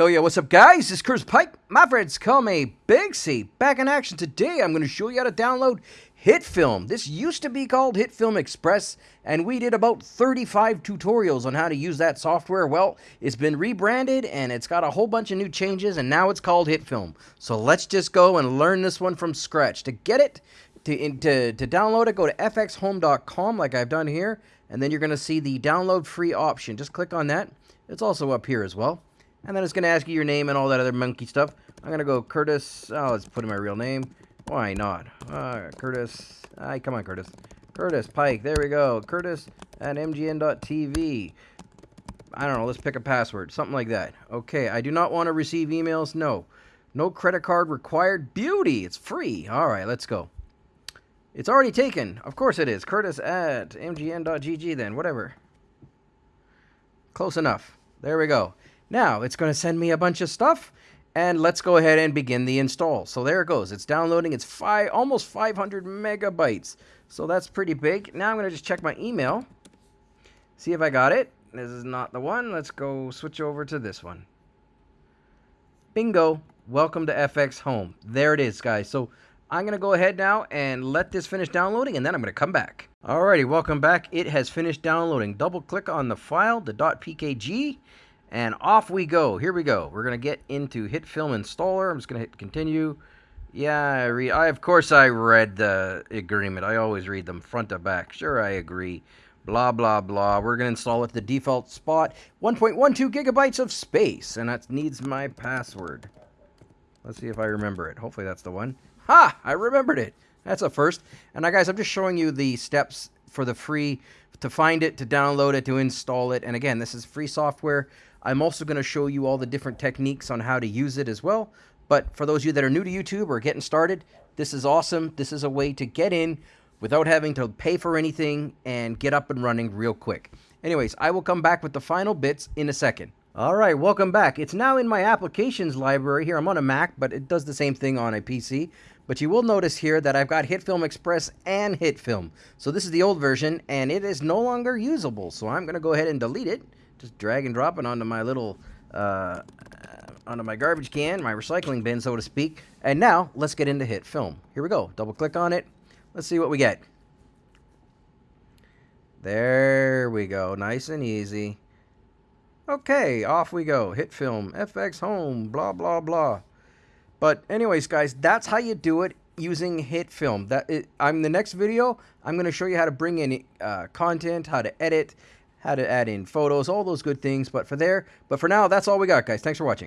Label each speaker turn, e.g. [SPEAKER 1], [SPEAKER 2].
[SPEAKER 1] Hell yeah, what's up guys? This is Pike. My friends call me Big C. Back in action today, I'm going to show you how to download HitFilm. This used to be called HitFilm Express, and we did about 35 tutorials on how to use that software. Well, it's been rebranded, and it's got a whole bunch of new changes, and now it's called HitFilm. So let's just go and learn this one from scratch. To get it, to, to, to download it, go to fxhome.com like I've done here, and then you're going to see the download free option. Just click on that. It's also up here as well. And then it's going to ask you your name and all that other monkey stuff. I'm going to go Curtis. Oh, let's put in my real name. Why not? Uh, Curtis. Hi, come on, Curtis. Curtis Pike. There we go. Curtis at mgn.tv. I don't know. Let's pick a password. Something like that. Okay. I do not want to receive emails. No. No credit card required. Beauty. It's free. All right. Let's go. It's already taken. Of course it is. Curtis at mgn.gg then. Whatever. Close enough. There we go. Now, it's going to send me a bunch of stuff, and let's go ahead and begin the install. So there it goes. It's downloading. It's five, almost 500 megabytes. So that's pretty big. Now I'm going to just check my email, see if I got it. This is not the one. Let's go switch over to this one. Bingo. Welcome to FX Home. There it is, guys. So I'm going to go ahead now and let this finish downloading, and then I'm going to come back. Alrighty, welcome back. It has finished downloading. Double click on the file, the .pkg, and off we go. Here we go. We're going to get into HitFilm Installer. I'm just going to hit continue. Yeah, I. I of course I read the agreement. I always read them front to back. Sure, I agree. Blah blah blah. We're gonna install it the default spot. 1.12 gigabytes of space, and that needs my password. Let's see if I remember it. Hopefully that's the one. Ha! I remembered it. That's a first. And now, guys, I'm just showing you the steps for the free to find it, to download it, to install it. And again, this is free software. I'm also going to show you all the different techniques on how to use it as well. But for those of you that are new to YouTube or getting started, this is awesome. This is a way to get in without having to pay for anything and get up and running real quick. Anyways, I will come back with the final bits in a second. All right, welcome back. It's now in my applications library here. I'm on a Mac, but it does the same thing on a PC. But you will notice here that I've got HitFilm Express and HitFilm. So this is the old version, and it is no longer usable. So I'm going to go ahead and delete it just drag and drop it onto my little, uh, onto my garbage can, my recycling bin, so to speak. And now, let's get into HitFilm. Here we go. Double click on it. Let's see what we get. There we go. Nice and easy. Okay, off we go. HitFilm, FX Home, blah, blah, blah. But anyways, guys, that's how you do it using HitFilm. That it, I'm the next video. I'm going to show you how to bring in uh, content, how to edit, how to add in photos, all those good things. But for there, but for now, that's all we got, guys. Thanks for watching.